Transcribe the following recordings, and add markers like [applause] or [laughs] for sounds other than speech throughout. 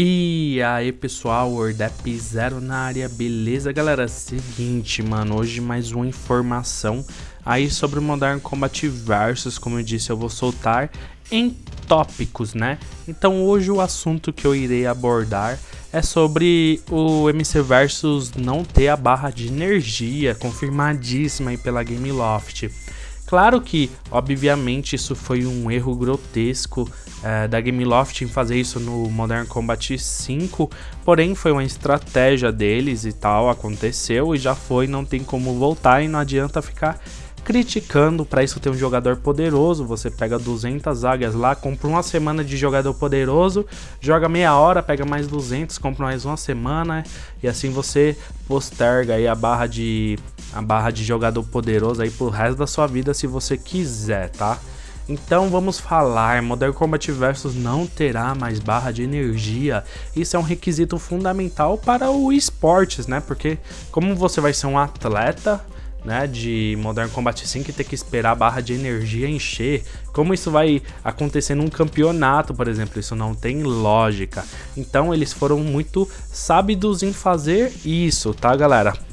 E aí pessoal, Wordap Zero na área, beleza galera? Seguinte mano, hoje mais uma informação aí sobre o Modern Combat Versus, como eu disse eu vou soltar em tópicos né? Então hoje o assunto que eu irei abordar é sobre o MC Versus não ter a barra de energia confirmadíssima aí pela Gameloft. Claro que, obviamente, isso foi um erro grotesco é, da Gameloft em fazer isso no Modern Combat 5, porém foi uma estratégia deles e tal, aconteceu e já foi, não tem como voltar e não adianta ficar criticando, para isso ter um jogador poderoso, você pega 200 águias lá, compra uma semana de jogador poderoso, joga meia hora, pega mais 200, compra mais uma semana, e assim você posterga aí a barra de a barra de jogador poderoso aí pro resto da sua vida se você quiser, tá? Então vamos falar, Modern Combat Versus não terá mais barra de energia. Isso é um requisito fundamental para o esportes, né? Porque como você vai ser um atleta, né, de Modern Combat 5 e ter que esperar a barra de energia encher. Como isso vai acontecer num campeonato, por exemplo, isso não tem lógica. Então eles foram muito sábidos em fazer isso, tá galera?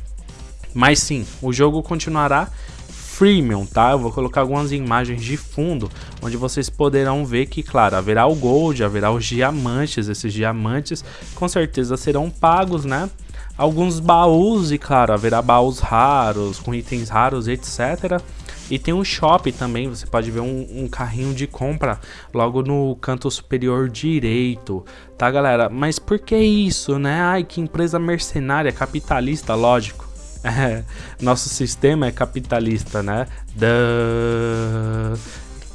Mas sim, o jogo continuará freemium, tá? Eu vou colocar algumas imagens de fundo, onde vocês poderão ver que, claro, haverá o gold, haverá os diamantes, esses diamantes com certeza serão pagos, né? alguns baús e claro, haverá baús raros, com itens raros, etc. E tem um shop também, você pode ver um, um, carrinho de compra logo no canto superior direito, tá galera? Mas por que isso, né? Ai, que empresa mercenária, capitalista, lógico. [laughs] Nosso sistema é capitalista, né? Da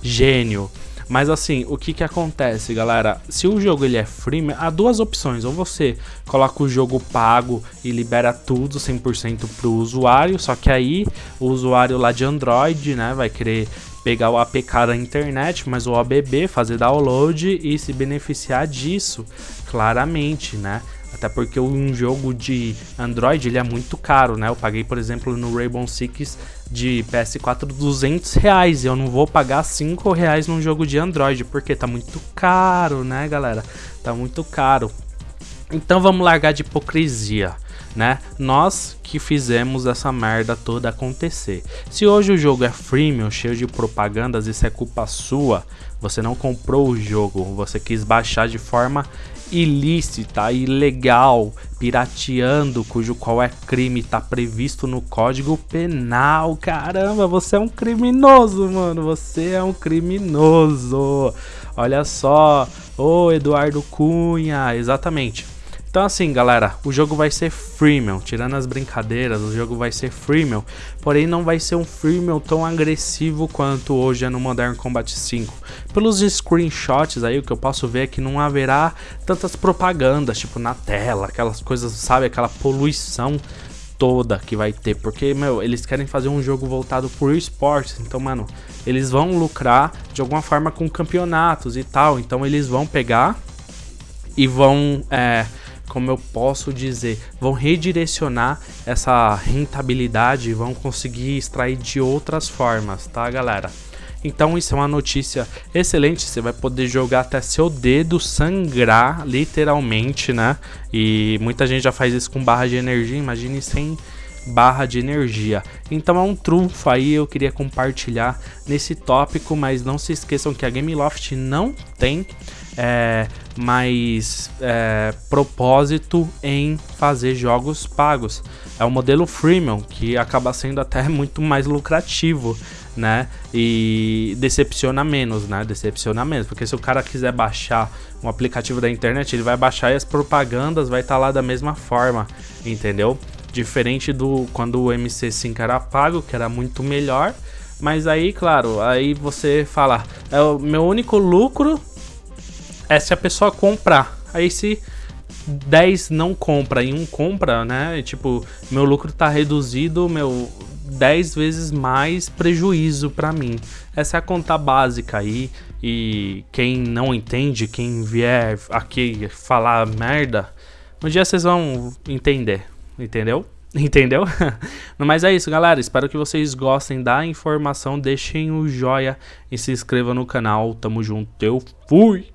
gênio. Mas assim, o que que acontece, galera? Se o jogo ele é freemium, há duas opções. Ou você coloca o jogo pago e libera tudo 100% pro usuário, só que aí o usuário lá de Android, né, vai querer pegar o APK da internet, mas o OBB, fazer download e se beneficiar disso, claramente, né? Até porque um jogo de Android ele é muito caro, né? Eu paguei, por exemplo, no Rainbow Six de PS4 200 reais. Eu não vou pagar 5 reais num jogo de Android, porque tá muito caro, né, galera? Tá muito caro. Então vamos largar de hipocrisia, né? Nós que fizemos essa merda toda acontecer. Se hoje o jogo é freemium, cheio de propagandas, isso é culpa sua. Você não comprou o jogo, você quis baixar de forma ilícita, ilegal, pirateando, cujo qual é crime está previsto no Código Penal. Caramba, você é um criminoso, mano. Você é um criminoso. Olha só, ô Eduardo Cunha, exatamente. Então assim, galera, o jogo vai ser freemium, tirando as brincadeiras, o jogo vai ser freemium, porém não vai ser um freemium tão agressivo quanto hoje é no Modern Combat 5. Pelos screenshots aí, o que eu posso ver é que não haverá tantas propagandas, tipo na tela, aquelas coisas, sabe, aquela poluição toda que vai ter, porque, meu, eles querem fazer um jogo voltado por esportes, então, mano, eles vão lucrar de alguma forma com campeonatos e tal, então eles vão pegar e vão, é, como eu posso dizer, vão redirecionar essa rentabilidade, vão conseguir extrair de outras formas, tá galera? Então isso é uma notícia excelente, você vai poder jogar até seu dedo sangrar, literalmente, né? E muita gente já faz isso com barra de energia, imagine sem barra de energia. Então é um trunfo aí, eu queria compartilhar nesse tópico, mas não se esqueçam que a Gameloft não tem é, mais é, propósito em fazer jogos pagos. É o modelo freemium, que acaba sendo até [laughs] muito mais lucrativo, né? E decepciona menos, né? Decepciona menos, porque se o cara quiser baixar um aplicativo da internet, ele vai baixar e as propagandas vai estar tá lá da mesma forma, entendeu? Diferente do quando o MC5 era pago, que era muito melhor. Mas aí, claro, aí você fala, é o meu único lucro é se a pessoa comprar. Aí se 10 não compra e um compra, né? Tipo, meu lucro tá reduzido, meu 10 vezes mais prejuízo para mim. Essa é a conta básica aí. E quem não entende, quem vier aqui falar merda, um dia vocês vão entender, entendeu? [laughs] Entendeu? [laughs] Mas é isso, galera. Espero que vocês gostem da informação. Deixem o joia e se inscrevam no canal. Tamo junto. Eu fui!